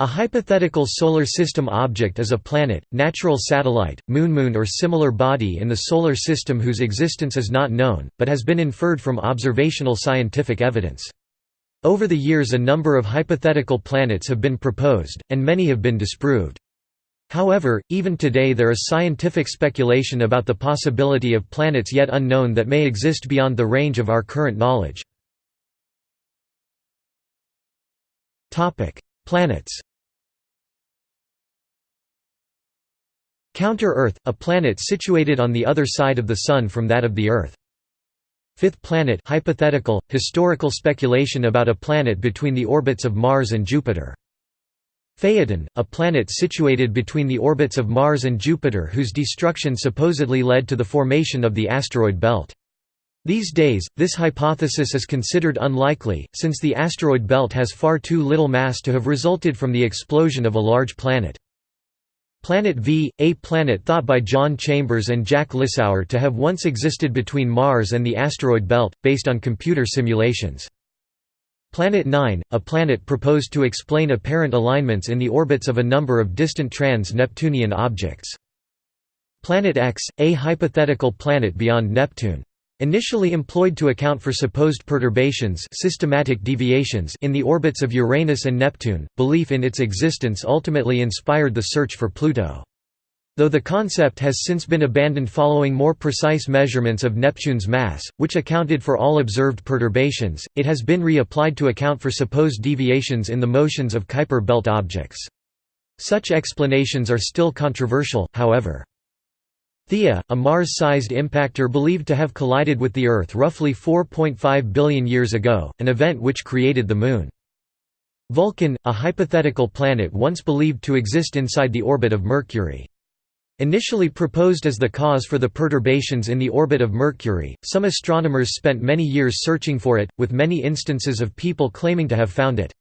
A hypothetical solar system object is a planet, natural satellite, moon-moon or similar body in the solar system whose existence is not known, but has been inferred from observational scientific evidence. Over the years a number of hypothetical planets have been proposed, and many have been disproved. However, even today there is scientific speculation about the possibility of planets yet unknown that may exist beyond the range of our current knowledge. Planets Counter-Earth, a planet situated on the other side of the Sun from that of the Earth. Fifth planet hypothetical, historical speculation about a planet between the orbits of Mars and Jupiter. Phaethon, a planet situated between the orbits of Mars and Jupiter whose destruction supposedly led to the formation of the asteroid belt. These days, this hypothesis is considered unlikely, since the asteroid belt has far too little mass to have resulted from the explosion of a large planet. Planet V, a planet thought by John Chambers and Jack Lissauer to have once existed between Mars and the asteroid belt, based on computer simulations. Planet 9, a planet proposed to explain apparent alignments in the orbits of a number of distant trans-Neptunian objects. Planet X, a hypothetical planet beyond Neptune. Initially employed to account for supposed perturbations systematic deviations in the orbits of Uranus and Neptune, belief in its existence ultimately inspired the search for Pluto. Though the concept has since been abandoned following more precise measurements of Neptune's mass, which accounted for all observed perturbations, it has been reapplied to account for supposed deviations in the motions of Kuiper belt objects. Such explanations are still controversial, however. Theia, a Mars-sized impactor believed to have collided with the Earth roughly 4.5 billion years ago, an event which created the Moon. Vulcan, a hypothetical planet once believed to exist inside the orbit of Mercury. Initially proposed as the cause for the perturbations in the orbit of Mercury, some astronomers spent many years searching for it, with many instances of people claiming to have found it.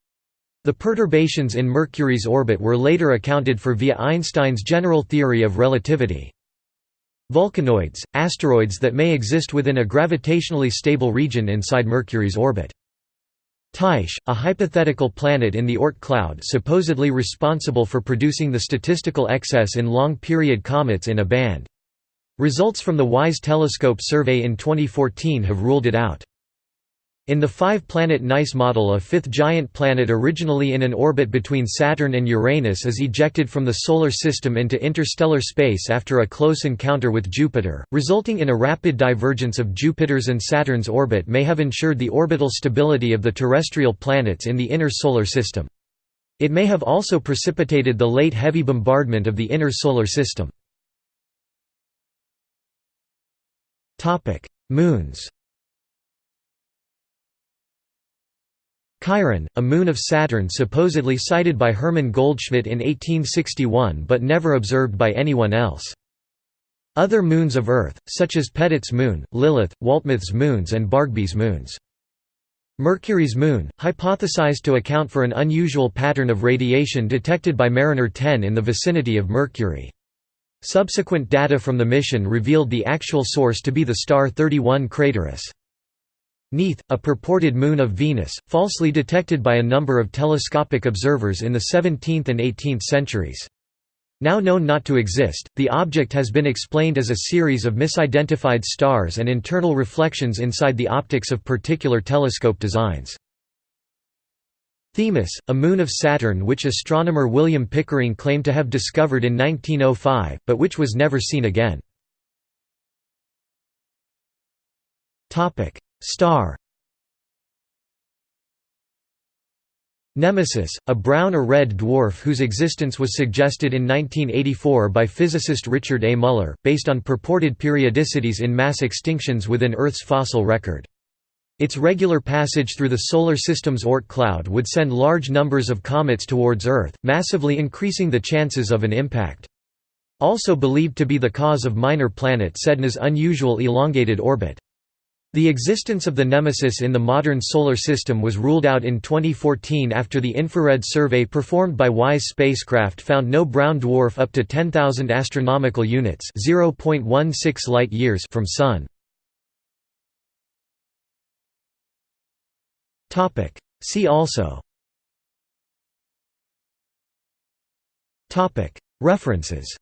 The perturbations in Mercury's orbit were later accounted for via Einstein's general theory of relativity. Vulcanoids, asteroids that may exist within a gravitationally stable region inside Mercury's orbit. Tyche, a hypothetical planet in the Oort cloud supposedly responsible for producing the statistical excess in long-period comets in a band. Results from the WISE telescope survey in 2014 have ruled it out. In the five-planet NICE model a fifth giant planet originally in an orbit between Saturn and Uranus is ejected from the Solar System into interstellar space after a close encounter with Jupiter, resulting in a rapid divergence of Jupiter's and Saturn's orbit may have ensured the orbital stability of the terrestrial planets in the inner Solar System. It may have also precipitated the late heavy bombardment of the inner Solar System. Moons Chiron, a moon of Saturn supposedly sighted by Hermann Goldschmidt in 1861 but never observed by anyone else. Other moons of Earth, such as Petit's moon, Lilith, Waltemath's moons and Bargby's moons. Mercury's moon, hypothesized to account for an unusual pattern of radiation detected by Mariner 10 in the vicinity of Mercury. Subsequent data from the mission revealed the actual source to be the star 31 Crateris. Neith, a purported moon of Venus, falsely detected by a number of telescopic observers in the 17th and 18th centuries. Now known not to exist, the object has been explained as a series of misidentified stars and internal reflections inside the optics of particular telescope designs. Themis, a moon of Saturn which astronomer William Pickering claimed to have discovered in 1905, but which was never seen again. Star Nemesis, a brown or red dwarf whose existence was suggested in 1984 by physicist Richard A. Muller, based on purported periodicities in mass extinctions within Earth's fossil record. Its regular passage through the Solar System's Oort cloud would send large numbers of comets towards Earth, massively increasing the chances of an impact. Also believed to be the cause of minor planet Sedna's unusual elongated orbit. The existence of the Nemesis in the modern Solar System was ruled out in 2014 after the infrared survey performed by WISE spacecraft found no brown dwarf up to 10,000 astronomical units (0.16 light-years) from Sun. Topic. See also Topic. References